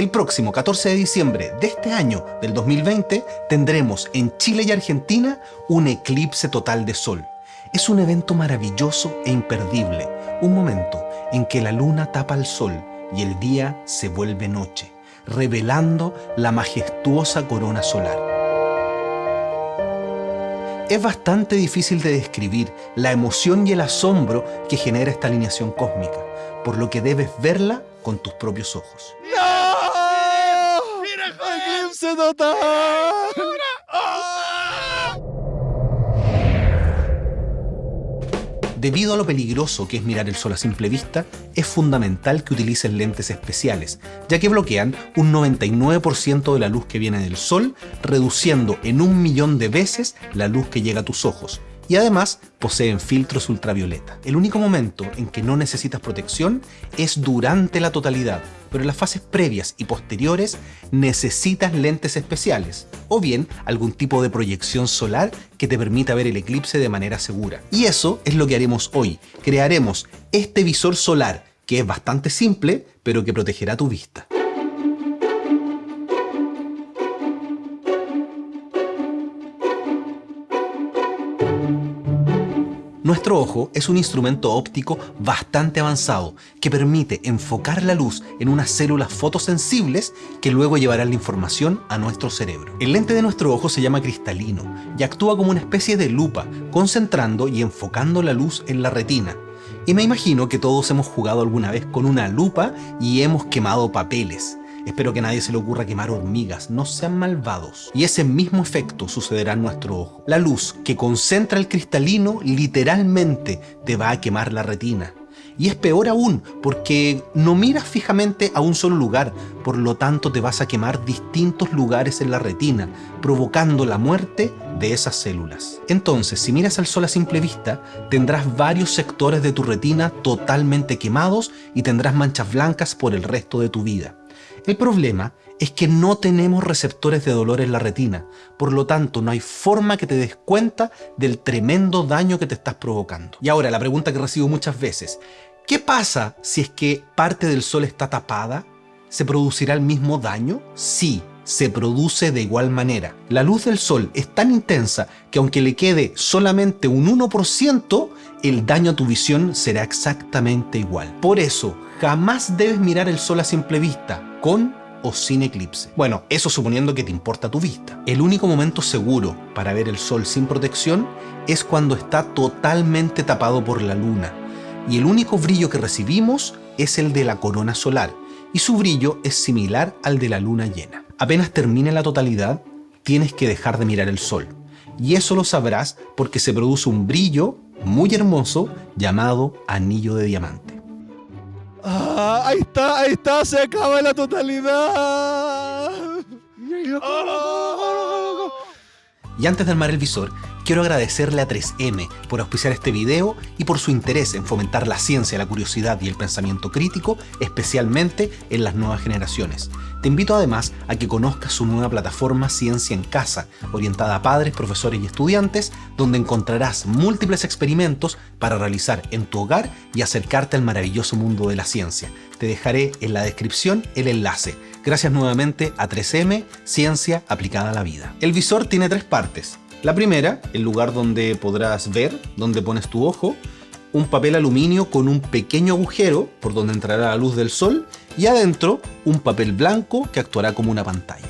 El próximo 14 de diciembre de este año, del 2020, tendremos en Chile y Argentina un eclipse total de sol. Es un evento maravilloso e imperdible, un momento en que la luna tapa al sol y el día se vuelve noche, revelando la majestuosa corona solar. Es bastante difícil de describir la emoción y el asombro que genera esta alineación cósmica, por lo que debes verla con tus propios ojos. ¡No! ¡Mira, ¡Eclipse total! Debido a lo peligroso que es mirar el sol a simple vista, es fundamental que utilices lentes especiales, ya que bloquean un 99% de la luz que viene del sol, reduciendo en un millón de veces la luz que llega a tus ojos, y además poseen filtros ultravioleta. El único momento en que no necesitas protección es durante la totalidad, pero en las fases previas y posteriores necesitas lentes especiales, o bien algún tipo de proyección solar que te permita ver el eclipse de manera segura. Y eso es lo que haremos hoy. Crearemos este visor solar, que es bastante simple, pero que protegerá tu vista. Nuestro ojo es un instrumento óptico bastante avanzado que permite enfocar la luz en unas células fotosensibles que luego llevarán la información a nuestro cerebro. El lente de nuestro ojo se llama cristalino y actúa como una especie de lupa, concentrando y enfocando la luz en la retina. Y me imagino que todos hemos jugado alguna vez con una lupa y hemos quemado papeles. Espero que nadie se le ocurra quemar hormigas, no sean malvados. Y ese mismo efecto sucederá en nuestro ojo. La luz que concentra el cristalino literalmente te va a quemar la retina. Y es peor aún, porque no miras fijamente a un solo lugar, por lo tanto te vas a quemar distintos lugares en la retina, provocando la muerte de esas células. Entonces, si miras al sol a simple vista, tendrás varios sectores de tu retina totalmente quemados y tendrás manchas blancas por el resto de tu vida. El problema es que no tenemos receptores de dolor en la retina, por lo tanto no hay forma que te des cuenta del tremendo daño que te estás provocando. Y ahora la pregunta que recibo muchas veces, ¿qué pasa si es que parte del sol está tapada? ¿Se producirá el mismo daño? Sí, se produce de igual manera. La luz del sol es tan intensa que aunque le quede solamente un 1%, el daño a tu visión será exactamente igual. Por eso, jamás debes mirar el sol a simple vista, con o sin eclipse. Bueno, eso suponiendo que te importa tu vista. El único momento seguro para ver el sol sin protección es cuando está totalmente tapado por la luna. Y el único brillo que recibimos es el de la corona solar, y su brillo es similar al de la luna llena. Apenas termine la totalidad, tienes que dejar de mirar el sol. Y eso lo sabrás porque se produce un brillo muy hermoso llamado anillo de diamante. Ah, ahí está, ahí está, se acaba la totalidad. Y antes de armar el visor, quiero agradecerle a 3M por auspiciar este video y por su interés en fomentar la ciencia, la curiosidad y el pensamiento crítico, especialmente en las nuevas generaciones. Te invito además a que conozcas su nueva plataforma Ciencia en Casa, orientada a padres, profesores y estudiantes, donde encontrarás múltiples experimentos para realizar en tu hogar y acercarte al maravilloso mundo de la ciencia. Te dejaré en la descripción el enlace. Gracias nuevamente a 3M, Ciencia aplicada a la vida. El visor tiene tres partes. La primera, el lugar donde podrás ver, donde pones tu ojo, un papel aluminio con un pequeño agujero por donde entrará la luz del sol y adentro un papel blanco que actuará como una pantalla.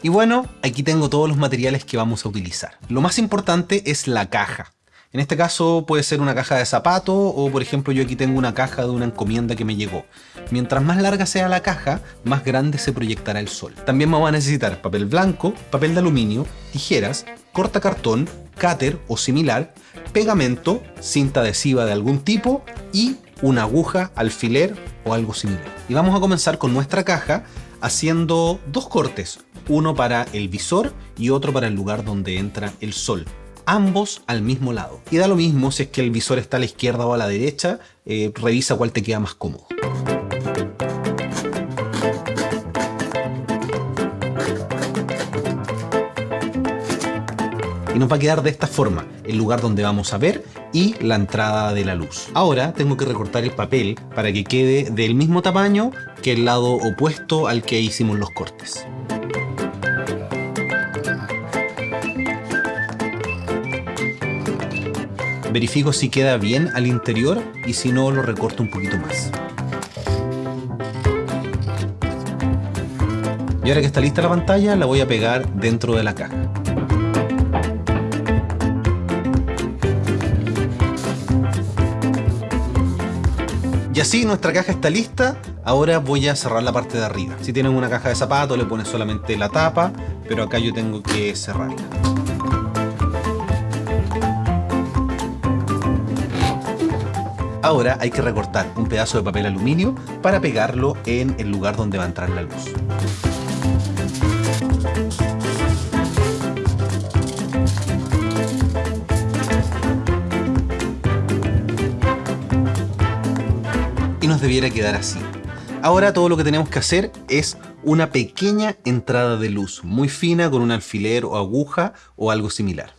Y bueno, aquí tengo todos los materiales que vamos a utilizar. Lo más importante es la caja. En este caso puede ser una caja de zapato o por ejemplo yo aquí tengo una caja de una encomienda que me llegó. Mientras más larga sea la caja, más grande se proyectará el sol. También vamos a necesitar papel blanco, papel de aluminio, tijeras, corta cartón, cáter o similar, pegamento, cinta adhesiva de algún tipo y una aguja, alfiler o algo similar. Y vamos a comenzar con nuestra caja haciendo dos cortes, uno para el visor y otro para el lugar donde entra el sol ambos al mismo lado. Y da lo mismo si es que el visor está a la izquierda o a la derecha, eh, revisa cuál te queda más cómodo. y nos va a quedar de esta forma el lugar donde vamos a ver y la entrada de la luz. Ahora tengo que recortar el papel para que quede del mismo tamaño que el lado opuesto al que hicimos los cortes. Verifico si queda bien al interior y si no lo recorto un poquito más. Y ahora que está lista la pantalla la voy a pegar dentro de la caja. Y así nuestra caja está lista, ahora voy a cerrar la parte de arriba. Si tienen una caja de zapatos le pones solamente la tapa, pero acá yo tengo que cerrarla. Ahora hay que recortar un pedazo de papel aluminio para pegarlo en el lugar donde va a entrar la luz. Y nos debiera quedar así. Ahora todo lo que tenemos que hacer es una pequeña entrada de luz, muy fina con un alfiler o aguja o algo similar.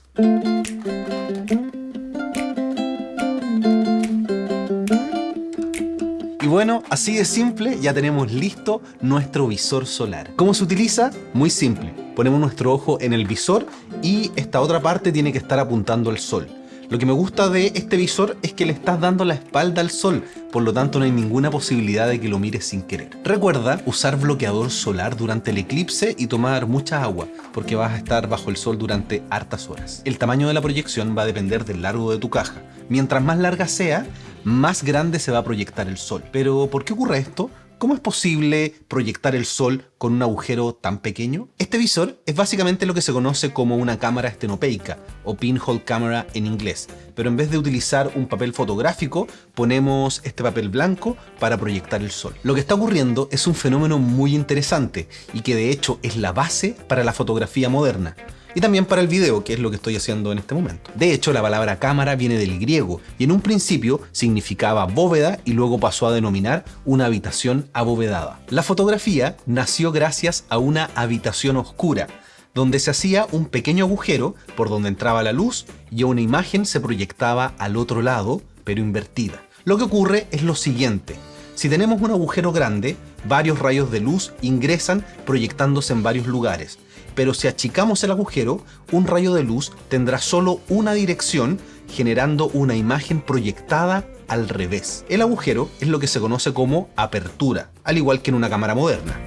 Bueno, así de simple ya tenemos listo nuestro visor solar. ¿Cómo se utiliza? Muy simple. Ponemos nuestro ojo en el visor y esta otra parte tiene que estar apuntando al sol. Lo que me gusta de este visor es que le estás dando la espalda al sol, por lo tanto no hay ninguna posibilidad de que lo mires sin querer. Recuerda usar bloqueador solar durante el eclipse y tomar mucha agua, porque vas a estar bajo el sol durante hartas horas. El tamaño de la proyección va a depender del largo de tu caja. Mientras más larga sea, más grande se va a proyectar el sol. Pero ¿por qué ocurre esto? ¿Cómo es posible proyectar el sol con un agujero tan pequeño? Este visor es básicamente lo que se conoce como una cámara estenopeica o pinhole camera en inglés, pero en vez de utilizar un papel fotográfico, ponemos este papel blanco para proyectar el sol. Lo que está ocurriendo es un fenómeno muy interesante y que de hecho es la base para la fotografía moderna y también para el video, que es lo que estoy haciendo en este momento. De hecho, la palabra cámara viene del griego y en un principio significaba bóveda y luego pasó a denominar una habitación abovedada. La fotografía nació gracias a una habitación oscura, donde se hacía un pequeño agujero por donde entraba la luz y una imagen se proyectaba al otro lado, pero invertida. Lo que ocurre es lo siguiente. Si tenemos un agujero grande, varios rayos de luz ingresan proyectándose en varios lugares pero si achicamos el agujero, un rayo de luz tendrá solo una dirección, generando una imagen proyectada al revés. El agujero es lo que se conoce como apertura, al igual que en una cámara moderna.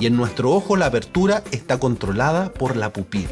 Y en nuestro ojo la apertura está controlada por la pupila.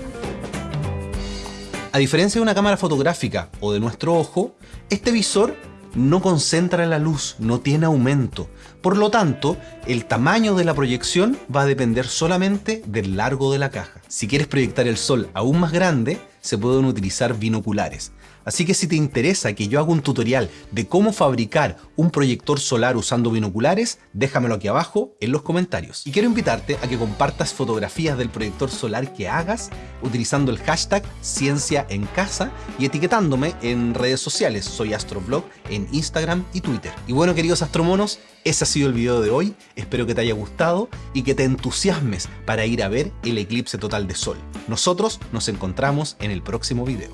A diferencia de una cámara fotográfica o de nuestro ojo, este visor no concentra la luz, no tiene aumento. Por lo tanto, el tamaño de la proyección va a depender solamente del largo de la caja. Si quieres proyectar el sol aún más grande, se pueden utilizar binoculares. Así que si te interesa que yo haga un tutorial de cómo fabricar un proyector solar usando binoculares, déjamelo aquí abajo en los comentarios. Y quiero invitarte a que compartas fotografías del proyector solar que hagas utilizando el hashtag ciencia en casa y etiquetándome en redes sociales. Soy Astroblog en Instagram y Twitter. Y bueno queridos astromonos, ese ha sido el video de hoy, espero que te haya gustado y que te entusiasmes para ir a ver el eclipse total de sol. Nosotros nos encontramos en el próximo video.